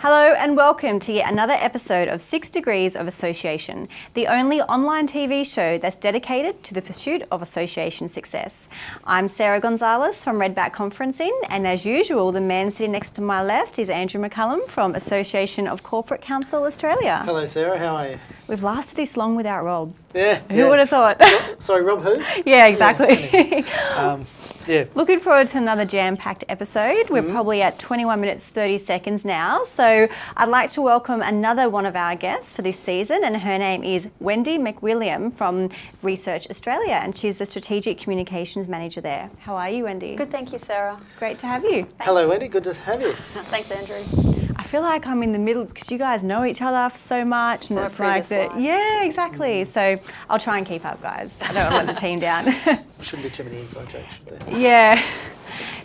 Hello and welcome to yet another episode of Six Degrees of Association, the only online TV show that's dedicated to the pursuit of association success. I'm Sarah Gonzalez from Redback Conferencing, and as usual, the man sitting next to my left is Andrew McCullum from Association of Corporate Counsel Australia. Hello, Sarah. How are you? We've lasted this long without Rob. Yeah. Who yeah. would have thought? Sorry, Rob. Who? yeah, exactly. Um, yeah. Looking forward to another jam-packed episode. We're mm-hmm. probably at 21 minutes 30 seconds now. So I'd like to welcome another one of our guests for this season and her name is Wendy McWilliam from Research Australia and she's the Strategic Communications Manager there. How are you, Wendy? Good, thank you, Sarah. Great to have you. Hello, Wendy. Good to have you. Thanks, Andrew. I feel like I'm in the middle because you guys know each other so much and From it's like that. Yeah, exactly. Mm. So I'll try and keep up, guys. I don't want to let the team down. Shouldn't be too many inside jokes, should there? Yeah.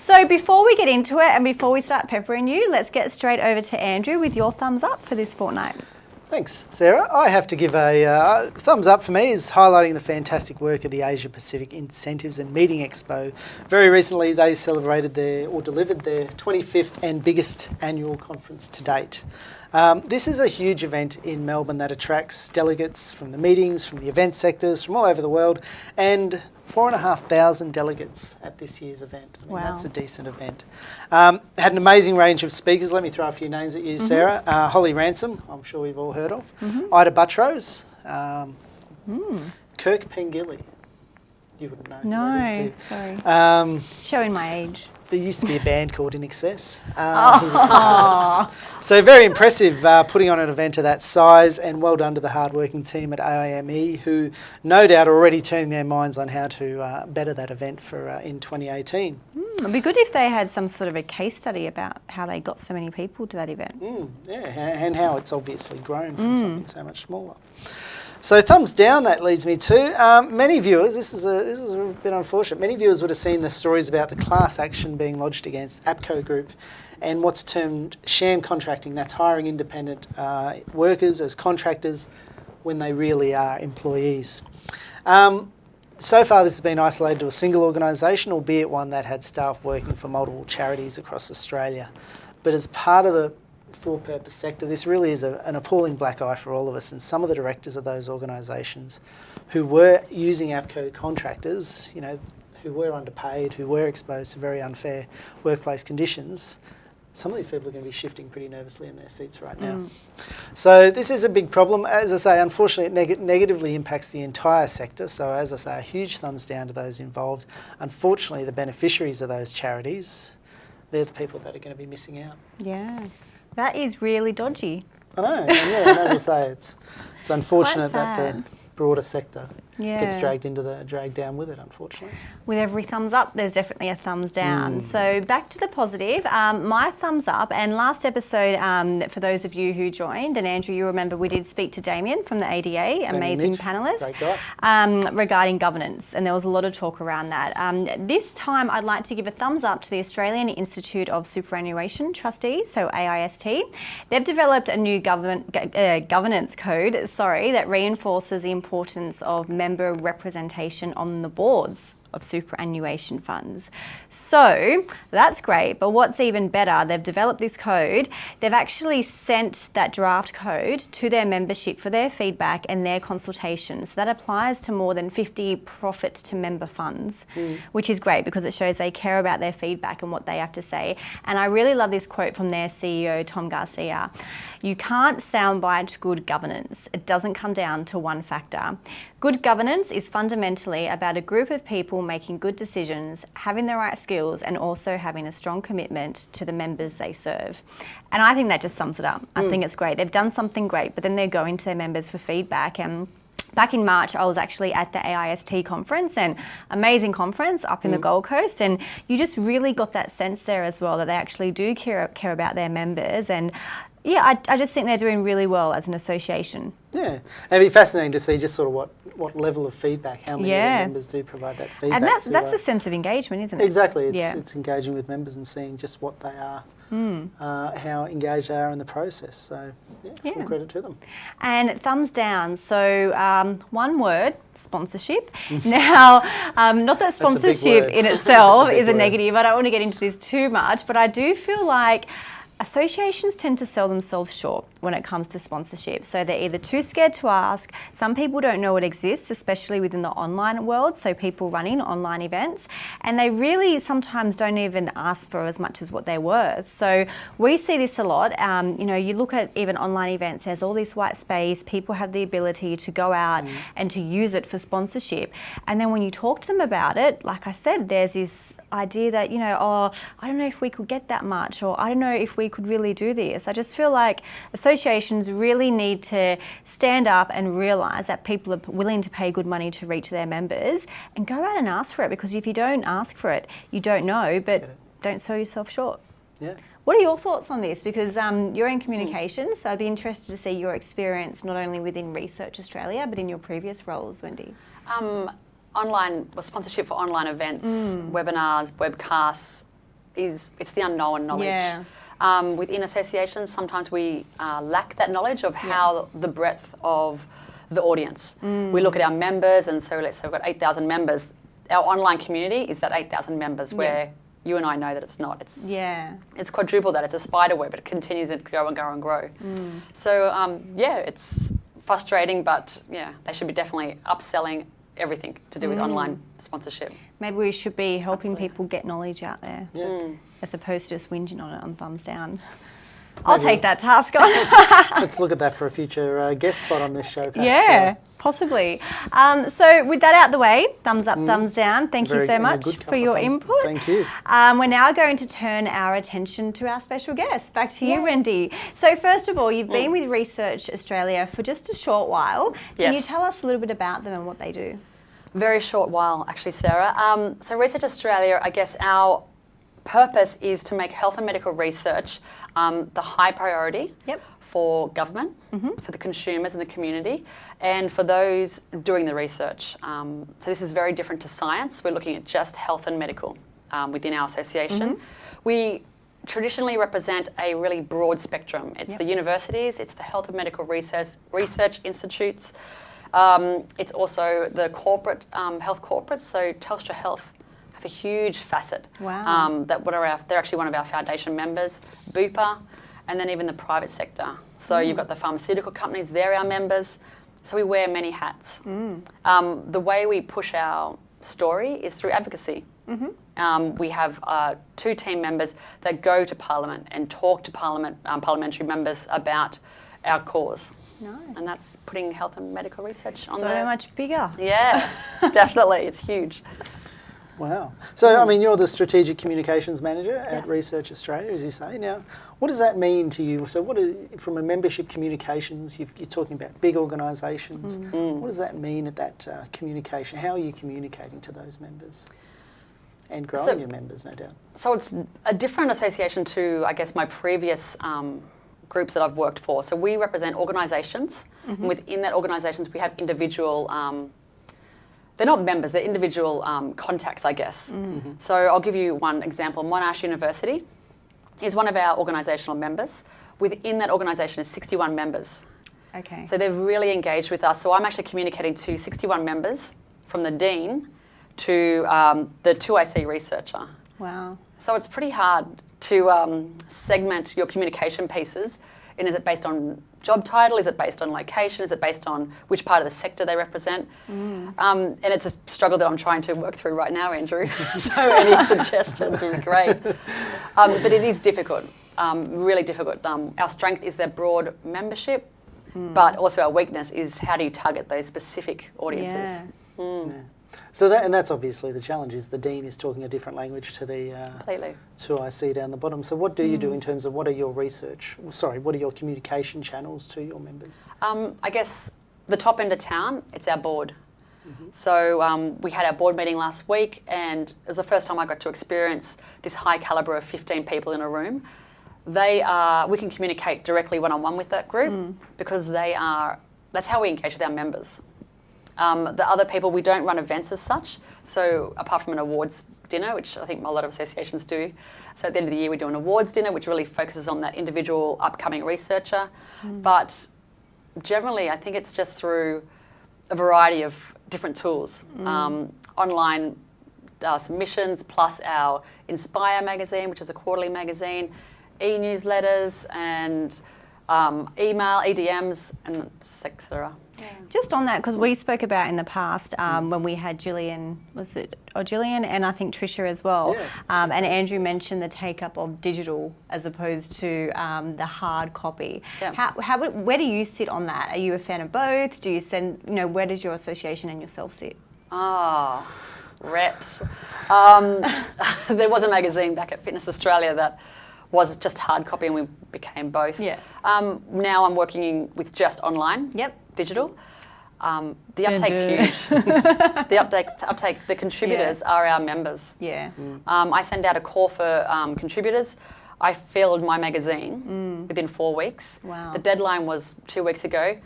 So before we get into it and before we start peppering you, let's get straight over to Andrew with your thumbs up for this fortnight. Thanks, Sarah. I have to give a uh, thumbs up for me is highlighting the fantastic work of the Asia Pacific Incentives and Meeting Expo. Very recently, they celebrated their or delivered their 25th and biggest annual conference to date. Um, this is a huge event in Melbourne that attracts delegates from the meetings, from the event sectors, from all over the world, and four and a half thousand delegates at this year's event. I mean, Wow. That's a decent event. Um, had an amazing range of speakers. Let me throw a few names at you, Sarah. Uh, Holly Ransom, I'm sure we've all heard of. Ita Buttrose. Um, Kirk Pengilly. You wouldn't know. No, sorry. Um, Showing my age. There used to be a band called INXS. Uh, was- so very impressive uh, putting on an event of that size and well done to the hardworking team at AIME who no doubt are already turning their minds on how to uh, better that event for uh, in 2018. It'd be good if they had some sort of a case study about how they got so many people to that event. Mm, yeah, and, and how it's obviously grown from something so much smaller. So thumbs down. That leads me to um, many viewers. This is a this is a bit unfortunate. Many viewers would have seen the stories about the class action being lodged against Appco Group, and what's termed sham contracting. That's hiring independent uh, workers as contractors when they really are employees. Um, so far, this has been isolated to a single organisation, albeit one that had staff working for multiple charities across Australia. But as part of the for-purpose sector, this really is a, an appalling black eye for all of us. And some of the directors of those organisations who were using Appco contractors, you know, who were underpaid, who were exposed to very unfair workplace conditions, some of these people are going to be shifting pretty nervously in their seats right now. Mm. So this is a big problem. As I say, unfortunately, it neg- negatively impacts the entire sector. So as I say, a huge thumbs down to those involved. Unfortunately, the beneficiaries of those charities, they're the people that are going to be missing out. Yeah. That is really dodgy. I know, and yeah, and as I say, it's it's unfortunate that the broader sector gets dragged into the dragged down with it. Unfortunately, With every thumbs up, there's definitely a thumbs Mm. down. So back to the positive. Um, my thumbs up. And last episode, um, for those of you who joined, and Andrew, you remember we did speak to Damien from the ADA, amazing Mitch, panelist, um, regarding governance, and there was a lot of talk around that. Um, this time, I'd like to give a thumbs up to the Australian Institute of Superannuation Trustees, so AIST. They've developed a new government uh, governance code, sorry, that reinforces the importance of member representation on the boards of superannuation funds. So that's great, but what's even better, they've developed this code, they've actually sent that draft code to their membership for their feedback and their consultation. So that applies to more than 50 profit to member funds, hmm. which is great because it shows they care about their feedback and what they have to say. And I really love this quote from their CEO, Tom Garcia. You can't soundbite good governance. It doesn't come down to one factor. Good governance is fundamentally about a group of people making good decisions, having the right skills, and also having a strong commitment to the members they serve. And I think that just sums it up. I mm. think it's great. They've done something great, but then they're going to their members for feedback and Back in March, I was actually at the AIST conference an amazing conference up in the mm. Gold Coast. And you just really got that sense there as well that they actually do care, care about their members. And yeah, I, I just think they're doing really well as an association. yeah, it'd be fascinating to see just sort of what, what level of feedback, how many Yeah. members do provide that feedback. And that's, to, that's uh, the sense of engagement, isn't it? Exactly. It's, Yeah. it's engaging with members and seeing just what they are, Hmm. uh, how engaged they are in the process. So, yeah, full Yeah. credit to them. And thumbs down. So um, one word, sponsorship. now, um, not that sponsorship in itself a is a word. negative. I don't want to get into this too much, but I do feel like associations tend to sell themselves short when it comes to sponsorship. So they're either too scared to ask, some people don't know it exists, especially within the online world, so people running online events, and they really sometimes don't even ask for as much as what they're worth. So we see this a lot. Um, you know, you look at even online events, there's all this white space, people have the ability to go out mm. and to use it for sponsorship. And then when you talk to them about it, like I said, there's this idea that, you know, oh, I don't know if we could get that much, or I don't know if we could really do this. I just feel like associations really need to stand up and realise that people are willing to pay good money to reach their members and go out and ask for it because if you don't ask for it, you don't know, but don't sell yourself short. Yeah. What are your thoughts on this? Because um, you're in communications, so I'd be interested to see your experience not only within Research Australia, but in your previous roles, Wendy. Um, online well, sponsorship for online events, mm. webinars, webcasts is it's the unknown knowledge. Yeah. Um, within associations, sometimes we uh, lack that knowledge of how yeah. the breadth of the audience. Mm. We look at our members, and so let's say we've got 8,000 members. Our online community is that 8,000 members yeah. where you and I know that it's not. It's yeah. It's quadruple that. It's a spider web. But it continues to grow and grow and grow. Mm. So um, yeah, it's frustrating, but yeah, they should be definitely upselling everything to do with mm. online sponsorship. Maybe we should be helping Absolutely. people get knowledge out there yeah. mm. as opposed to just whinging on it on thumbs down. I'll take that task on. Let's look at that for a future uh, guest spot on this show. Perhaps. Yeah, possibly. Um, so with that out the way, thumbs up, mm. thumbs down. Thank Very, you so much for your input. Thank you. Um, we're now going to turn our attention to our special guest. Back to you, yeah. Wendy. So first of all, you've been mm. with Research Australia for just a short while. Can yes. you tell us a little bit about them and what they do? Very short while, actually, Sarah. Um, so Research Australia, I guess our purpose is to make health and medical research um, the high priority yep. for government, mm -hmm. for the consumers and the community, and for those doing the research. Um, so this is very different to science. We're looking at just health and medical um, within our association. Mm -hmm. We traditionally represent a really broad spectrum. It's yep. the universities, it's the health and medical research, research institutes, um, it's also the corporate um, health corporates. So Telstra Health a huge facet. Wow. Um, that what are our, they're actually one of our foundation members. Bupa, and then even the private sector. So mm. you've got the pharmaceutical companies; they're our members. So we wear many hats. Mm. Um, the way we push our story is through advocacy. Mm -hmm. um, we have uh, two team members that go to Parliament and talk to Parliament um, parliamentary members about our cause. Nice. And that's putting health and medical research on so the... much bigger. Yeah, definitely. It's huge. Wow. So, I mean, you're the Strategic Communications Manager at yes. Research Australia, as you say. Now, what does that mean to you? So, what are, from a membership communications, you are talking about big organisations. Mm. mm. What does that mean at that uh, communication? How are you communicating to those members? And growing so, your members, no doubt. So, it's a different association to, I guess, my previous um, groups that I've worked for. So we represent organisations, mm -hmm. and within that organisations we have individual. Um, they're not members; they're individual um, contacts, I guess. Mm -hmm. So I'll give you one example. Monash University is one of our organisational members. Within that organisation is 61 members. Okay. So they've really engaged with us. So I'm actually communicating to 61 members, from the dean to um, the 2IC researcher. Wow. So it's pretty hard to um, segment your communication pieces. And is it based on job title? Is it based on location? Is it based on which part of the sector they represent? Mm. Um, and it's a struggle that I'm trying to work through right now, Andrew. so any suggestions would be great. Um, but it is difficult, um, really difficult. Um, our strength is their broad membership, mm. but also our weakness is how do you target those specific audiences? Yeah. Mm. Yeah. So that, and that's obviously the challenge is the dean is talking a different language to the uh, Completely. to IC down the bottom. So what do you do mm. in terms of what are your research? Sorry, what are your communication channels to your members? Um, I guess the top end of town, it's our board. Mm -hmm. So um, we had our board meeting last week, and it was the first time I got to experience this high caliber of 15 people in a room. They are, we can communicate directly one on one with that group mm. because they are. That's how we engage with our members. Um, the other people, we don't run events as such. So apart from an awards dinner, which I think a lot of associations do. So at the end of the year, we do an awards dinner, which really focuses on that individual upcoming researcher. Mm. But generally, I think it's just through a variety of different tools. Mm. Um, online uh, submissions, plus our Inspire magazine, which is a quarterly magazine. e-newsletters and um, email, EDMs, and etc. Just on that, because we spoke about in the past um, when we had Gillian, was it, or Gillian, and I think Trisha as well. Yeah, um, and Andrew mentioned the take up of digital as opposed to um, the hard copy. Yeah. How, how, where do you sit on that? Are you a fan of both? Do you send, you know, where does your association and yourself sit? Oh, reps. Um, there was a magazine back at Fitness Australia that was just hard copy and we became both. Yeah. Um, now I'm working in, with just online. Yep. Digital. Um, the uptake's huge. the uptake, uptake, the contributors are our members. Yeah. Um, I send out a call for um, contributors. I filled my magazine within four weeks. Wow. The deadline was two weeks ago.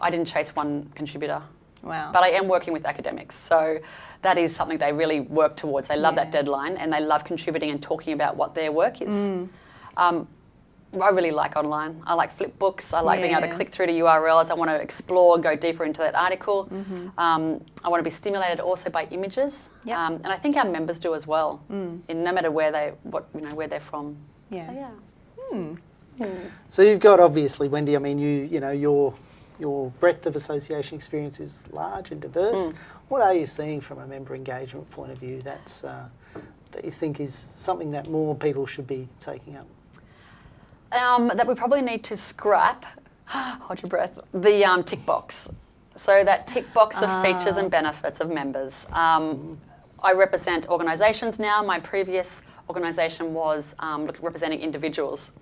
I didn't chase one contributor. Wow. But I am working with academics, so that is something they really work towards. They love Yeah. that deadline and they love contributing and talking about what their work is. Mm. Um, I really like online. I like flip books. I like being able to click through to URLs. I want to explore, and go deeper into that article. Mm-hmm. Um, I want to be stimulated also by images, Yep. um, and I think our members do as well. In no matter where they, what you know, where they're from. Yeah. So yeah. So you've got obviously, Wendy. I mean, you you know your your breadth of association experience is large and diverse. What are you seeing from a member engagement point of view? That's uh, that you think is something that more people should be taking up. Um, that we probably need to scrap, hold your breath, the um, tick box. So that tick box of features and benefits of members. Um, I represent organisations now. My previous organisation was um, representing individuals.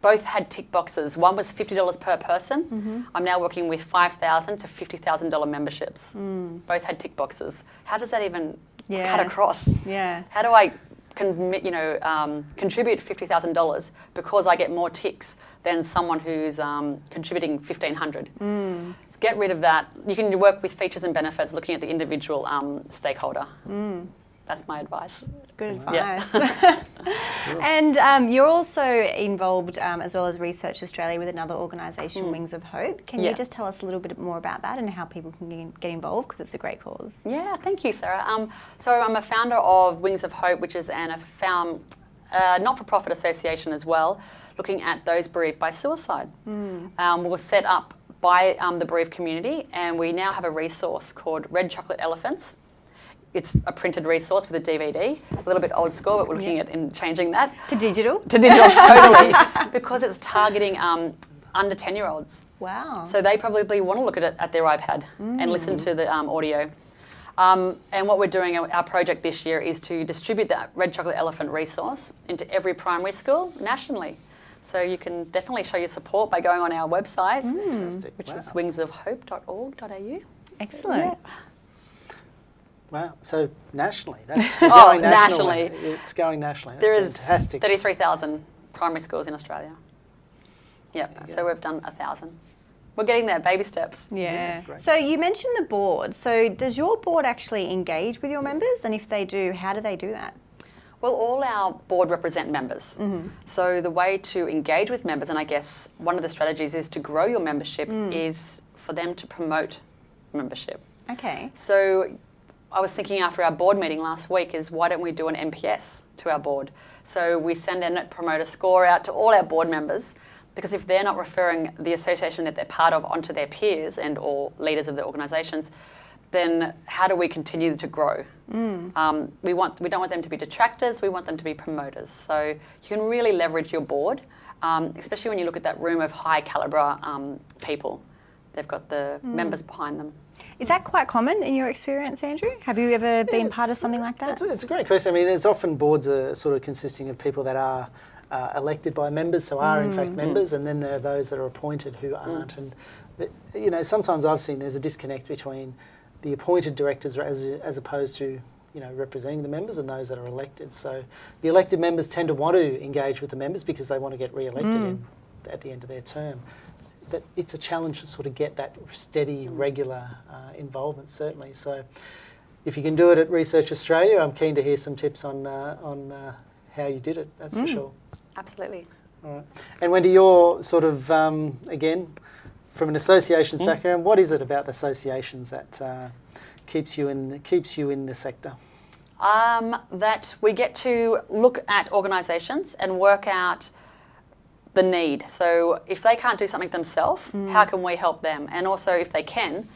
Both had tick boxes. One was $50 per person. I'm now working with 5,000 to $50,000 memberships. Both had tick boxes. How does that even Yeah. cut across? Yeah. How do I commit, you know, um, contribute fifty thousand dollars because I get more ticks than someone who's um, contributing fifteen hundred? Mm. Get rid of that. You can work with features and benefits, looking at the individual um, stakeholder. Mm. That's my advice. Good Yeah. advice. and um, you're also involved, um, as well as Research Australia, with another organisation, Wings of Hope. Can Yeah. you just tell us a little bit more about that and how people can get- get involved? Because it's a great cause. Yeah, thank you, Sarah. Um, so I'm a founder of Wings of Hope, which is an a found, uh, not-for-profit association as well, looking at those bereaved by suicide. Um, we're set up by um, the bereaved community, and we now have a resource called Red Chocolate Elephants. It's a printed resource with a DVD, a little bit old school, but we're looking Yeah. at in changing that To digital? to digital totally, because it's targeting um, under 10-year-olds. Wow. So they probably want to look at it at their iPad and listen to the um, audio. Um, and what we're doing, our our project this year, is to distribute that Red Chocolate Elephant resource into every primary school nationally. So you can definitely show your support by going on our website, Fantastic. which wow. is wingsofhope.org.au. Excellent. Wow. So nationally, that's Oh, going nationally. It's going nationally. That's There is fantastic. 33,000 primary schools in Australia. Yep, so go. we've done a thousand. We're getting there, baby steps. Yeah. great. So you mentioned the board. So does your board actually engage with your members? And if they do, how do they do that? Well, all our board represent members. Mm-hmm. So the way to engage with members, and I guess one of the strategies is to grow your membership, mm. is for them to promote membership. Okay. So I was thinking after our board meeting last week is why don't we do an NPS to our board? So we send a net promoter score out to all our board members because if they're not referring the association that they're part of onto their peers and or leaders of the organisations, then how do we continue to grow? Um, we want we don't want them to be detractors. We want them to be promoters. So you can really leverage your board, um, especially when you look at that room of high calibre um, people. They've got the members behind them. Is that quite common in your experience, Andrew? Have you ever been part of something like that? It's a, it's a great question. I mean, there's often boards are sort of consisting of people that are uh, elected by members, so are in fact members, and then there are those that are appointed who aren't. And uh, you know, sometimes I've seen there's a disconnect between the appointed directors as as opposed to you know representing the members and those that are elected. So the elected members tend to want to engage with the members because they want to get re-elected in, at the end of their term. But it's a challenge to sort of get that steady, regular uh, involvement, certainly. So if you can do it at Research Australia, I'm keen to hear some tips on uh, on uh, how you did it. That's for sure. Absolutely. All right. And Wendy, you're sort of um, again from an associations background. What is it about the associations that uh, keeps you in keeps you in the sector? Um, that we get to look at organisations and work out the need. So if they can't do something themselves, how can we help them? And also if they can,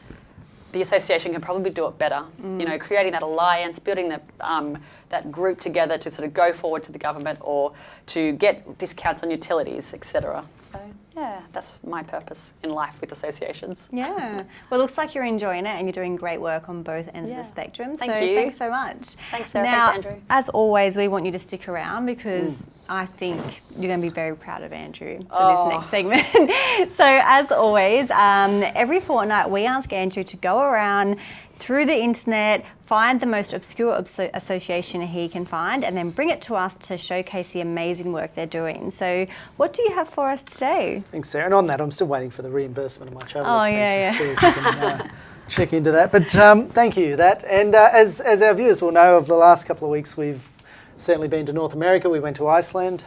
the association can probably do it better. You know, creating that alliance, building that um, that group together to sort of go forward to the government or to get discounts on utilities, etc. So yeah, that's my purpose in life with associations. Yeah. Well, it looks like you're enjoying it and you're doing great work on both ends of the spectrum. Thank so you. thanks so much. Thanks, Sarah. Now, Thanks, Andrew. as always, we want you to stick around because I think you're going to be very proud of Andrew for this Oh. next segment. so, as always, um, every fortnight we ask Andrew to go around through the internet, find the most obscure association he can find, and then bring it to us to showcase the amazing work they're doing. So, what do you have for us today? Thanks, Sarah. And on that, I'm still waiting for the reimbursement of my travel Oh, yeah, expenses too. Can, uh, check into that. But um, thank you that. And uh, as, as our viewers will know, over the last couple of weeks, we've certainly been to North America. We went to Iceland.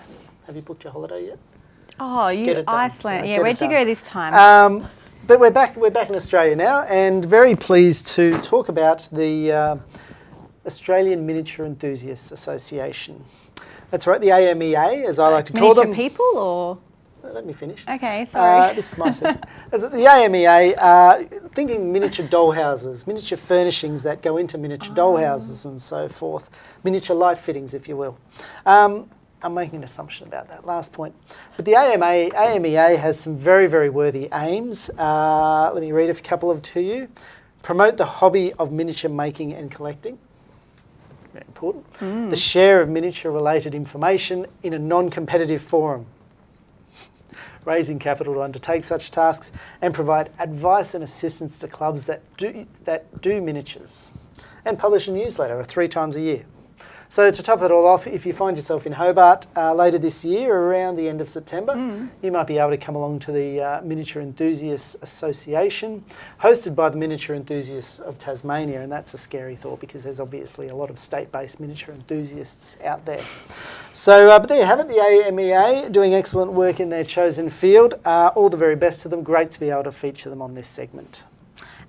Have you booked your holiday yet? Oh, you done, Iceland. Yeah, where'd you go this time? Um, but we're back. We're back in Australia now, and very pleased to talk about the uh, Australian Miniature Enthusiasts Association. That's right, the AMEA, as I like to call Miniature them. people or? Let me finish. Okay, sorry. Uh, this is my segment. The AMEA, uh, thinking miniature dollhouses, miniature furnishings that go into miniature dollhouses and so forth, miniature light fittings, if you will. Um, I'm making an assumption about that last point. But the AMA, AMEA has some very, very worthy aims. Uh, let me read a couple of to you. Promote the hobby of miniature making and collecting. Very important. The share of miniature related information in a non competitive forum raising capital to undertake such tasks, and provide advice and assistance to clubs that do, that do miniatures, and publish a newsletter three times a year. So to top it all off, if you find yourself in Hobart uh, later this year, around the end of September, you might be able to come along to the uh, Miniature Enthusiasts Association, hosted by the Miniature Enthusiasts of Tasmania, and that's a scary thought because there's obviously a lot of state-based miniature enthusiasts out there. So, uh, but there you have it, the AMEA doing excellent work in their chosen field. Uh, all the very best to them. Great to be able to feature them on this segment.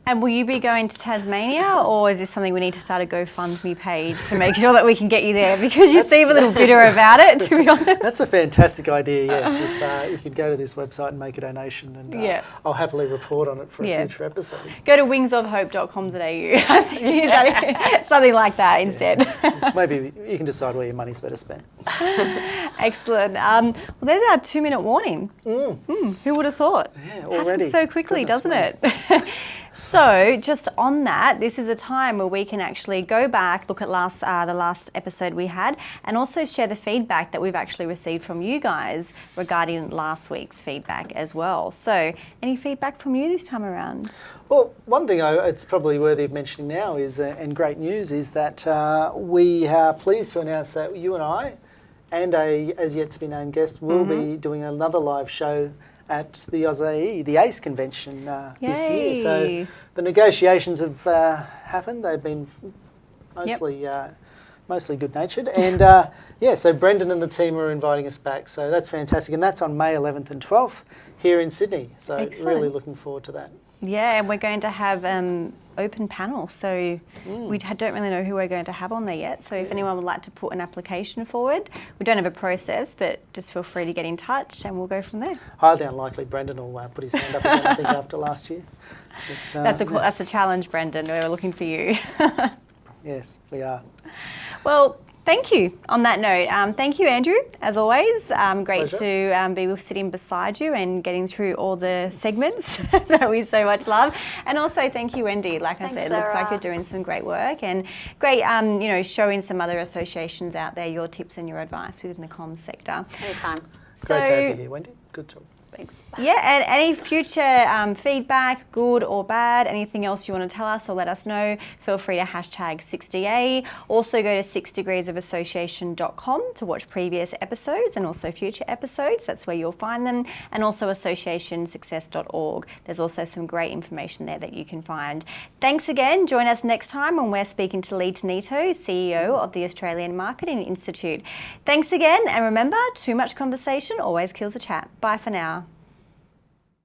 And will you be going to Tasmania or is this something we need to start a GoFundMe page to make sure that we can get you there? Because you seem a little bitter about it, to be honest. That's a fantastic idea, yes. if uh, you can go to this website and make a donation, and uh, Yeah. I'll happily report on it for a Yeah. future episode. Go to wingsofhope.com.au. I think it's something- something like that instead. Maybe you can decide where your money's better spent. Excellent. Um, well, there's our two minute warning. Mm, who would have thought? Yeah, Happens so quickly, Goodness doesn't me. it? So, just on that, this is a time where we can actually go back, look at last uh, the last episode we had, and also share the feedback that we've actually received from you guys regarding last week's feedback as well. So, any feedback from you this time around? Well, one thing I, it's probably worthy of mentioning now is, uh, and great news, is that uh, we are pleased to announce that you and I, and a as yet to be named guest, will be doing another live show at the AusAE, the ACE convention uh, this year. So the negotiations have uh, happened. They've been mostly. Uh, Mostly good natured. And uh, yeah, so Brendan and the team are inviting us back. So that's fantastic. And that's on May 11th and 12th here in Sydney. So really looking forward to that. Yeah, and we're going to have um, open panel, so Mm. we don't really know who we're going to have on there yet. So if anyone would like to put an application forward, we don't have a process, but just feel free to get in touch, and we'll go from there. highly unlikely Brendan will uh, put his hand up again, I think, after last year. But, uh, That's a that's a challenge, Brendan. We're looking for you. Yes, we are. well. Thank you. On that note, um, thank you, Andrew. As always, um, great Pleasure. to um, be sitting beside you and getting through all the segments that we so much love. And also, thank you, Wendy. Like Thanks, I said, it looks like you're doing some great work and great, um, you know, showing some other associations out there your tips and your advice within the comms sector. Anytime. Great to So- have you here, Wendy. Good job. Yeah, and any future um, feedback, good or bad, anything else you want to tell us or let us know, feel free to hashtag 6DA. Also go to 6degreesofassociation.com to watch previous episodes and also future episodes. That's where you'll find them. And also associationsuccess.org. There's also some great information there that you can find. Thanks again. Join us next time when we're speaking to Lee Tonitto, CEO of the Australian Marketing Institute. Thanks again, and remember, too much conversation always kills a chat. Bye for now.